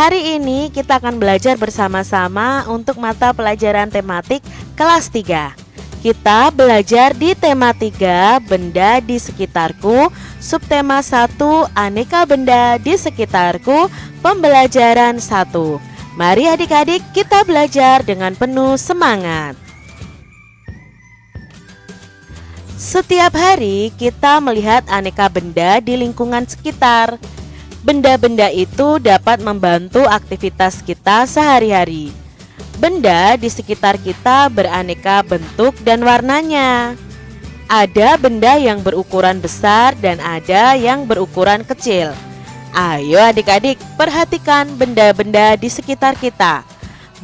Hari ini kita akan belajar bersama-sama untuk mata pelajaran tematik kelas 3 Kita belajar di tema 3 Benda di sekitarku. Subtema 1 Aneka benda di sekitarku. Pembelajaran 1 Mari adik-adik kita belajar dengan penuh semangat. Setiap hari kita melihat aneka benda di lingkungan sekitar Benda-benda itu dapat membantu aktivitas kita sehari-hari. Benda di sekitar kita beraneka bentuk dan warnanya. Ada benda yang berukuran besar dan ada yang berukuran kecil. Ayo adik-adik, perhatikan benda-benda di sekitar kita.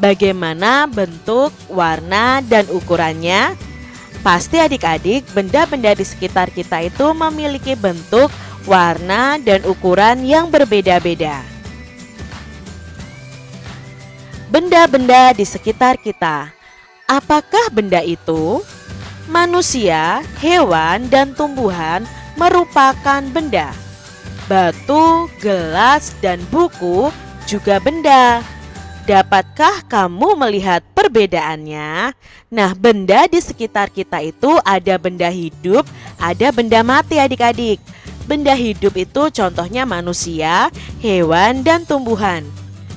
Bagaimana bentuk, warna, dan ukurannya? Pasti adik-adik, benda-benda di sekitar kita itu memiliki bentuk, warna, dan ukuran yang berbeda-beda. Benda-benda di sekitar kita, apakah benda itu? Manusia, hewan, dan tumbuhan merupakan benda. Batu, gelas, dan buku juga benda. Dapatkah kamu melihat perbedaannya? Nah, benda di sekitar kita itu ada benda hidup, ada benda mati adik-adik. Benda hidup itu contohnya manusia, hewan, dan tumbuhan.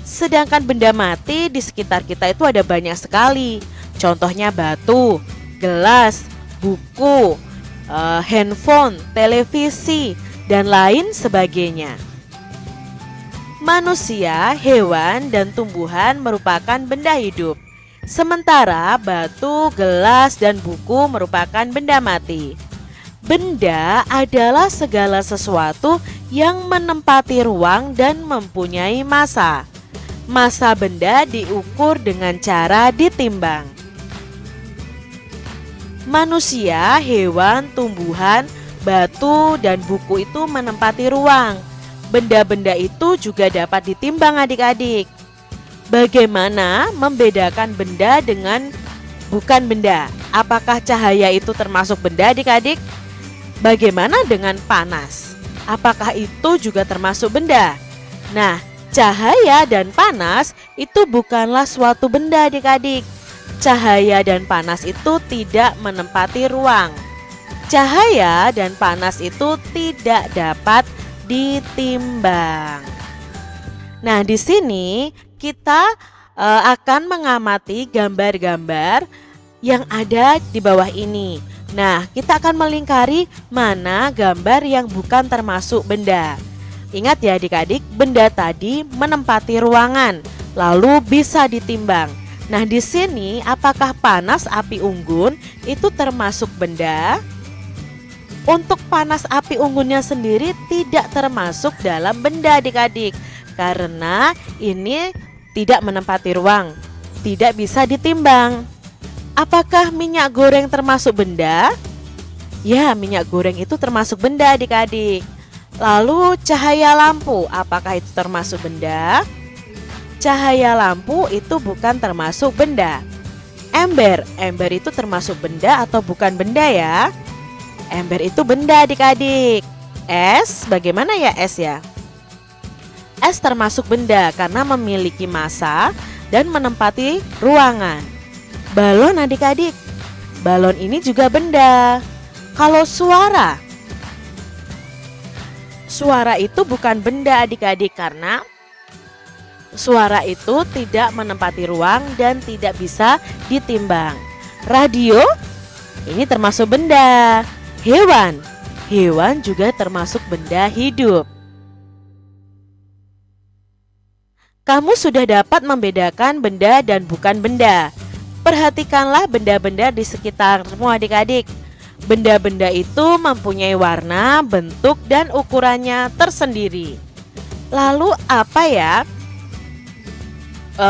Sedangkan benda mati di sekitar kita itu ada banyak sekali. Contohnya batu, gelas, buku, uh, handphone, televisi, dan lain sebagainya. Manusia, hewan, dan tumbuhan merupakan benda hidup. Sementara batu, gelas, dan buku merupakan benda mati. Benda adalah segala sesuatu yang menempati ruang dan mempunyai masa. Masa benda diukur dengan cara ditimbang. Manusia, hewan, tumbuhan, batu, dan buku itu menempati ruang. Benda-benda itu juga dapat ditimbang adik-adik. Bagaimana membedakan benda dengan bukan benda? Apakah cahaya itu termasuk benda adik-adik? Bagaimana dengan panas? Apakah itu juga termasuk benda? Nah, cahaya dan panas itu bukanlah suatu benda adik-adik. Cahaya dan panas itu tidak menempati ruang. Cahaya dan panas itu tidak dapat ditimbang. Nah, di sini kita uh, akan mengamati gambar-gambar yang ada di bawah ini. Nah, kita akan melingkari mana gambar yang bukan termasuk benda. Ingat ya adik-adik, benda tadi menempati ruangan, lalu bisa ditimbang. Nah, di sini apakah panas api unggun itu termasuk benda? Untuk panas api unggunnya sendiri tidak termasuk dalam benda adik-adik Karena ini tidak menempati ruang, tidak bisa ditimbang Apakah minyak goreng termasuk benda? Ya, minyak goreng itu termasuk benda adik-adik. Lalu cahaya lampu, apakah itu termasuk benda? Cahaya lampu itu bukan termasuk benda. Ember, ember itu termasuk benda atau bukan benda ya? Ember itu benda adik-adik. Es, bagaimana ya es ya? Es termasuk benda karena memiliki massa dan menempati ruangan. Balon adik-adik. Balon ini juga benda. Kalau suara. Suara itu bukan benda adik-adik karena suara itu tidak menempati ruang dan tidak bisa ditimbang. Radio ini termasuk benda. Hewan, hewan juga termasuk benda hidup. Kamu sudah dapat membedakan benda dan bukan benda. Perhatikanlah benda-benda di sekitarmu adik-adik. Benda-benda itu mempunyai warna, bentuk, dan ukurannya tersendiri. Lalu apa ya e,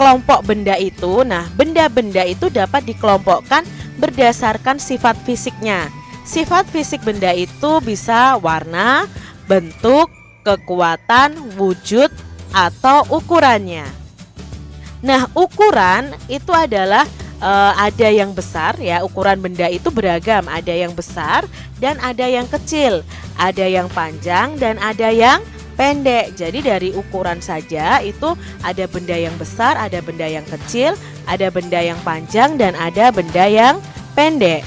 kelompok benda itu? Nah, benda-benda itu dapat dikelompokkan berdasarkan sifat fisiknya. Sifat fisik benda itu bisa warna, bentuk, kekuatan, wujud, atau ukurannya. Nah, ukuran itu adalah uh, ada yang besar ya, ukuran benda itu beragam, ada yang besar dan ada yang kecil, ada yang panjang dan ada yang pendek. Jadi dari ukuran saja itu ada benda yang besar, ada benda yang kecil, ada benda yang panjang dan ada benda yang pendek.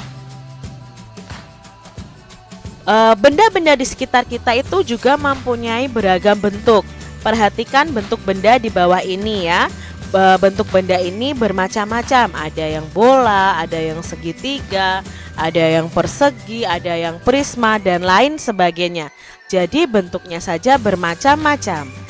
Eh, benda-benda di sekitar kita itu juga mempunyai beragam bentuk. Perhatikan bentuk benda di bawah ini ya bentuk benda ini bermacam-macam. Ada yang bola ada yang segitiga ada yang persegi ada yang prisma dan lain sebagainya. Jadi bentuknya saja bermacam-macam.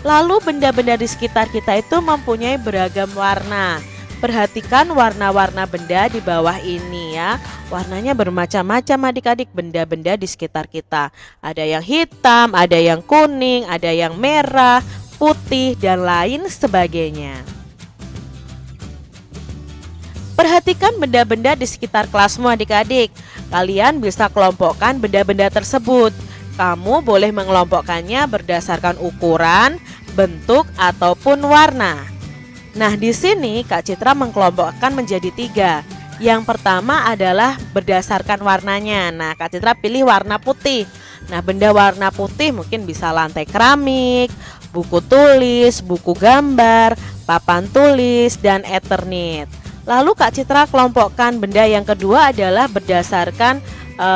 Lalu benda-benda di sekitar kita itu mempunyai beragam warna. Perhatikan warna-warna benda di bawah ini ya. Warnanya bermacam-macam adik-adik benda-benda di sekitar kita. Ada yang hitam, ada yang kuning, ada yang merah, putih, dan lain sebagainya. Perhatikan benda-benda di sekitar kelasmu adik-adik. Kalian bisa kelompokkan benda-benda tersebut. Kamu boleh mengelompokkannya berdasarkan ukuran, bentuk, ataupun warna. Nah, di sini Kak Citra mengkelompokkan menjadi tiga. Yang pertama adalah berdasarkan warnanya. Nah, Kak Citra pilih warna putih. Nah, benda warna putih mungkin bisa lantai keramik, buku tulis, buku gambar, papan tulis, dan eternit. Lalu Kak Citra kelompokkan benda yang kedua adalah berdasarkan e,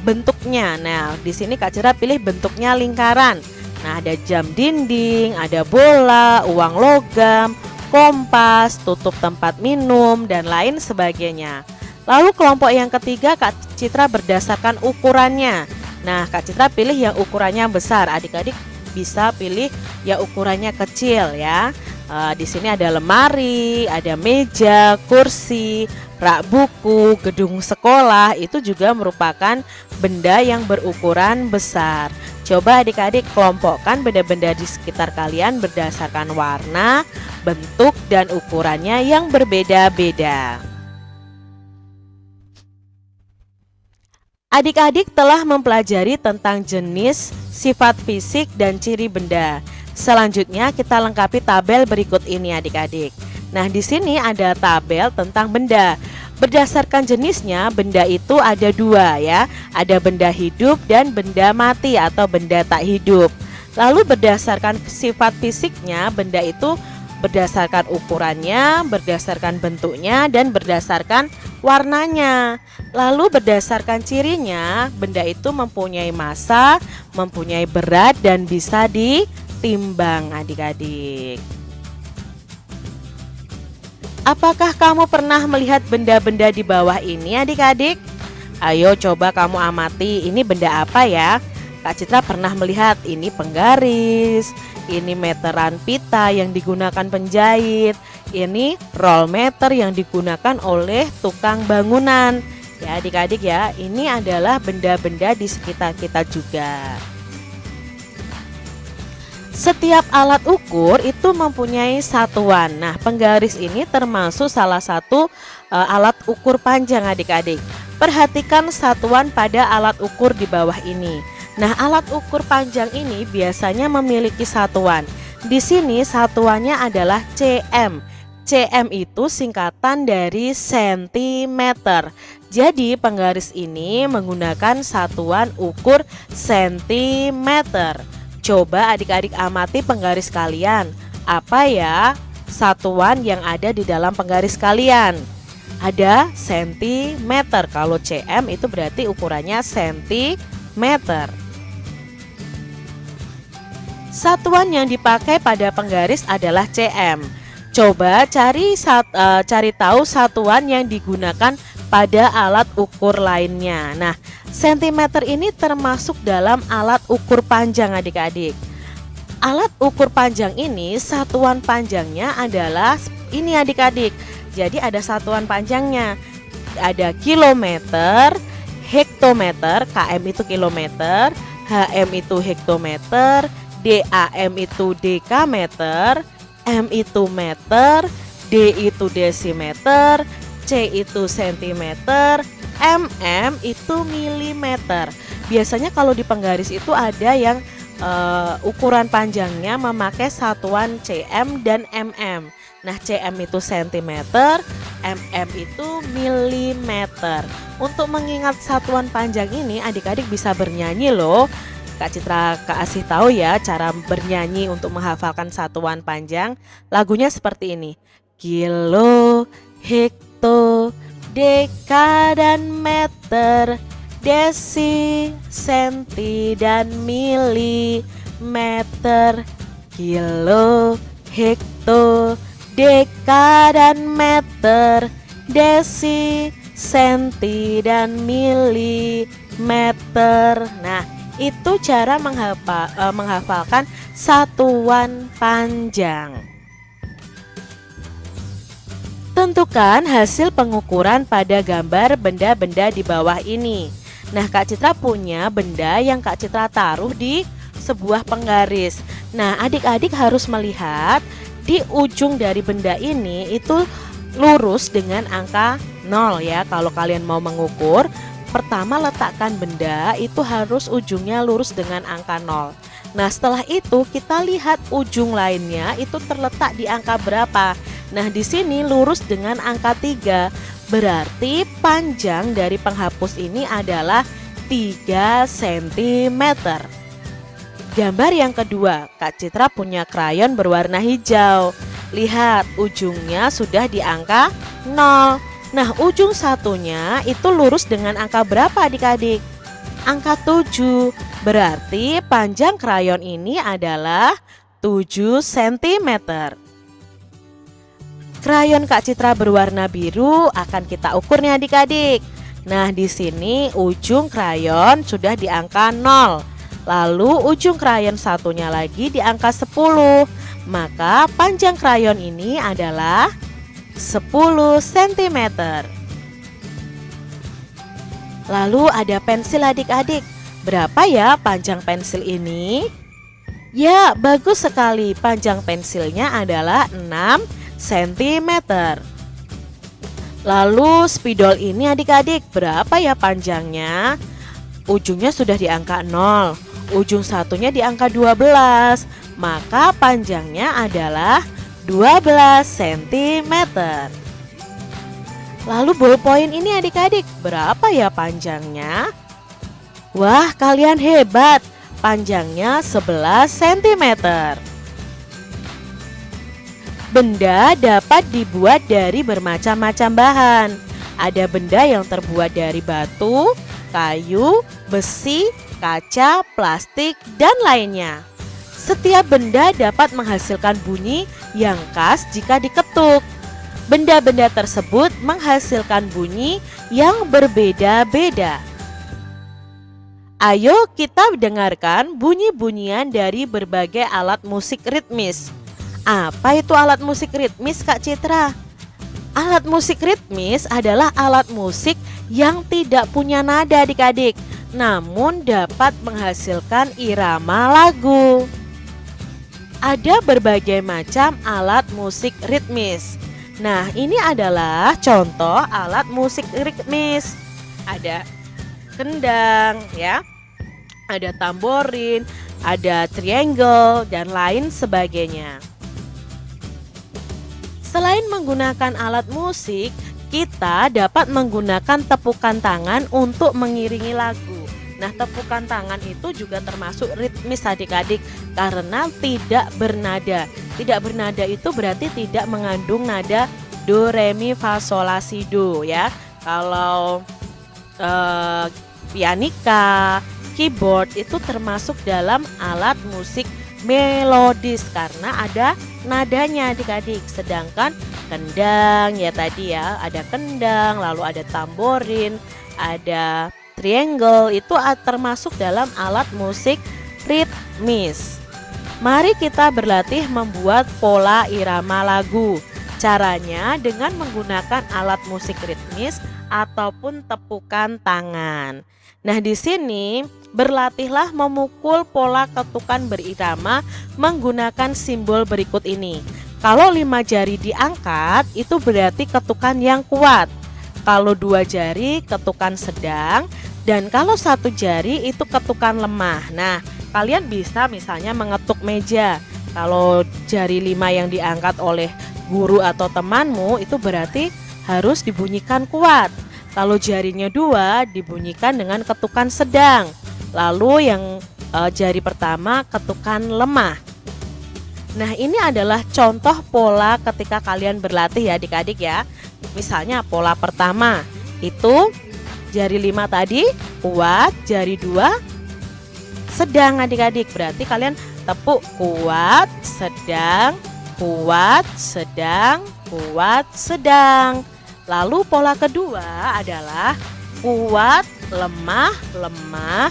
bentuknya. Nah, di sini Kak Citra pilih bentuknya lingkaran. Nah, ada jam dinding, ada bola, uang logam, kompas, tutup tempat minum, dan lain sebagainya. Lalu kelompok yang ketiga Kak Citra berdasarkan ukurannya. Nah, Kak Citra pilih yang ukurannya besar. Adik-adik bisa pilih ya ukurannya kecil ya. Uh, di sini ada lemari, ada meja, kursi, rak buku, gedung sekolah itu juga merupakan benda yang berukuran besar. Coba adik-adik kelompokkan benda-benda di sekitar kalian berdasarkan warna, bentuk, dan ukurannya yang berbeda-beda. Adik-adik telah mempelajari tentang jenis, sifat fisik, dan ciri benda. Selanjutnya kita lengkapi tabel berikut ini adik-adik. Nah, di sini ada tabel tentang benda. Berdasarkan jenisnya, benda itu ada dua ya. Ada benda hidup dan benda mati atau benda tak hidup. Lalu berdasarkan sifat fisiknya, benda itu berdasarkan ukurannya, berdasarkan bentuknya, dan berdasarkan warnanya. Lalu berdasarkan cirinya, benda itu mempunyai massa, mempunyai berat, dan bisa ditimbang adik-adik. Apakah kamu pernah melihat benda-benda di bawah ini adik-adik? Ayo coba kamu amati ini benda apa ya? Kak Citra pernah melihat ini penggaris, ini meteran pita yang digunakan penjahit, ini roll meter yang digunakan oleh tukang bangunan. Ya adik-adik ya, ini adalah benda-benda di sekitar kita juga. Setiap alat ukur itu mempunyai satuan. Nah, penggaris ini termasuk salah satu uh, alat ukur panjang adik-adik. Perhatikan satuan pada alat ukur di bawah ini. Nah, alat ukur panjang ini biasanya memiliki satuan. Di sini satuannya adalah cm. cm itu singkatan dari sentimeter. Jadi penggaris ini menggunakan satuan ukur sentimeter. Coba adik-adik amati penggaris kalian. Apa ya satuan yang ada di dalam penggaris kalian? Ada sentimeter. Kalau cm itu berarti ukurannya sentimeter. Satuan yang dipakai pada penggaris adalah cm. Coba cari sat, uh, cari tahu satuan yang digunakan pada alat ukur lainnya. Nah, sentimeter ini termasuk dalam alat ukur panjang adik-adik. Alat ukur panjang ini satuan panjangnya adalah ini adik-adik. Jadi ada satuan panjangnya. Ada kilometer, hektometer, km itu kilometer, hm itu hektometer, DAM itu dekameter, M itu meter, D itu desimeter, C itu sentimeter, mm itu milimeter. Biasanya kalau di penggaris itu ada yang uh, ukuran panjangnya memakai satuan cm dan mm. Nah, cm itu sentimeter, mm itu milimeter. Untuk mengingat satuan panjang ini, adik-adik bisa bernyanyi loh Kak Citra kasih tahu ya cara bernyanyi untuk menghafalkan satuan panjang. Lagunya seperti ini. Kilo, hekto, deka dan meter, desi, senti dan milimeter. Kilo, hekto, deka dan meter, desi, senti dan milimeter. Nah, itu cara menghafal, uh, menghafalkan satuan panjang. Tentukan hasil pengukuran pada gambar benda-benda di bawah ini. Nah, Kak Citra punya benda yang Kak Citra taruh di sebuah penggaris. Nah, adik-adik harus melihat di ujung dari benda ini itu lurus dengan angka 0 ya. Kalau kalian mau mengukur, Pertama letakkan benda itu harus ujungnya lurus dengan angka 0 Nah setelah itu kita lihat ujung lainnya itu terletak di angka berapa Nah di sini lurus dengan angka 3 Berarti panjang dari penghapus ini adalah 3 cm Gambar yang kedua Kak Citra punya krayon berwarna hijau. Lihat ujungnya sudah di angka 0 Nah ujung satunya itu lurus dengan angka berapa adik-adik? Angka 7 Berarti panjang krayon ini adalah 7 cm Krayon Kak Citra berwarna biru akan kita ukur nih adik-adik Nah di sini ujung krayon sudah di angka 0 Lalu ujung krayon satunya lagi di angka 10 Maka panjang krayon ini adalah 10 cm. Lalu ada pensil adik-adik. Berapa ya panjang pensil ini? Ya, bagus sekali. Panjang pensilnya adalah 6 cm. Lalu spidol ini adik-adik, berapa ya panjangnya? Ujungnya sudah di angka 0. Ujung satunya di angka 12. Maka panjangnya adalah 12 cm. Lalu ballpoint ini adik-adik berapa ya panjangnya? Wah kalian hebat, panjangnya 11 cm. Benda dapat dibuat dari bermacam-macam bahan. Ada benda yang terbuat dari batu, kayu, besi, kaca, plastik, dan lainnya. Setiap benda dapat menghasilkan bunyi yang khas jika diketuk. Benda-benda tersebut menghasilkan bunyi yang berbeda-beda. Ayo kita dengarkan bunyi-bunyian dari berbagai alat musik ritmis. Apa itu alat musik ritmis Kak Citra? Alat musik ritmis adalah alat musik yang tidak punya nada adik-adik Namun dapat menghasilkan irama lagu ada berbagai macam alat musik ritmis. Nah, ini adalah contoh alat musik ritmis. Ada kendang ya. Ada tamborin, ada triangle dan lain sebagainya. Selain menggunakan alat musik, kita dapat menggunakan tepukan tangan untuk mengiringi lagu. Nah tepukan tangan itu juga termasuk ritmis adik-adik karena tidak bernada Tidak bernada itu berarti tidak mengandung nada do, re, mi, fa, sol, la, si, do ya Kalau uh, pianika, keyboard itu termasuk dalam alat musik melodis karena ada nadanya adik-adik sedangkan kendang ya tadi ya ada kendang lalu ada tamborin ada triangle itu termasuk dalam alat musik ritmis. Mari kita berlatih membuat pola irama lagu. Caranya dengan menggunakan alat musik ritmis ataupun tepukan tangan. Nah, di sini berlatihlah memukul pola ketukan berirama menggunakan simbol berikut ini. Kalau lima jari diangkat, itu berarti ketukan yang kuat. Kalau dua jari, ketukan sedang. Dan kalau satu jari itu ketukan lemah Nah kalian bisa misalnya mengetuk meja Kalau jari lima yang diangkat oleh guru atau temanmu itu berarti harus dibunyikan kuat Kalau jarinya dua dibunyikan dengan ketukan sedang Lalu yang e, jari pertama ketukan lemah. Nah, ini adalah contoh pola ketika kalian berlatih ya adik-adik ya. Misalnya pola pertama itu jari lima tadi kuat, jari dua sedang adik-adik. Berarti kalian tepuk kuat, sedang, kuat, sedang, kuat, sedang. Lalu pola kedua adalah kuat, lemah, lemah,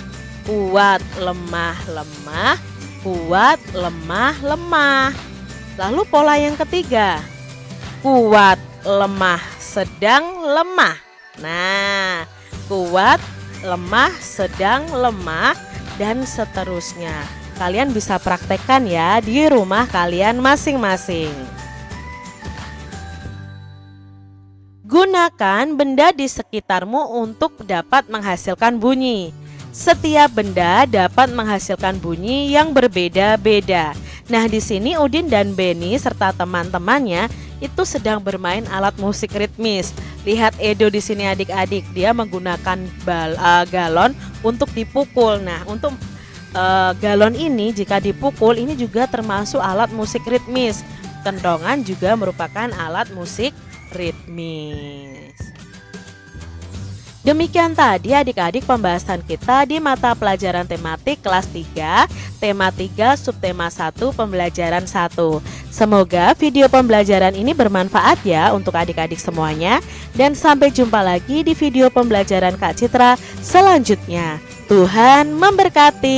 kuat, lemah, lemah, kuat, lemah, lemah. Lalu pola yang ketiga, kuat, lemah, sedang, lemah. Nah, kuat, lemah, sedang, lemah, dan seterusnya. Kalian bisa praktekkan ya di rumah kalian masing-masing. Gunakan benda di sekitarmu untuk dapat menghasilkan bunyi. Setiap benda dapat menghasilkan bunyi yang berbeda-beda. Nah, di sini Udin dan Benny serta teman-temannya itu sedang bermain alat musik ritmis. Lihat Edo di sini adik-adik, dia menggunakan bal, uh, galon untuk dipukul. Nah, untuk uh, galon ini jika dipukul ini juga termasuk alat musik ritmis. Kendongan juga merupakan alat musik ritmis. Demikian tadi adik-adik pembahasan kita di mata pelajaran tematik kelas 3, tema 3, subtema 1, pembelajaran 1. Semoga video pembelajaran ini bermanfaat ya untuk adik-adik semuanya dan sampai jumpa lagi di video pembelajaran Kak Citra selanjutnya. Tuhan memberkati.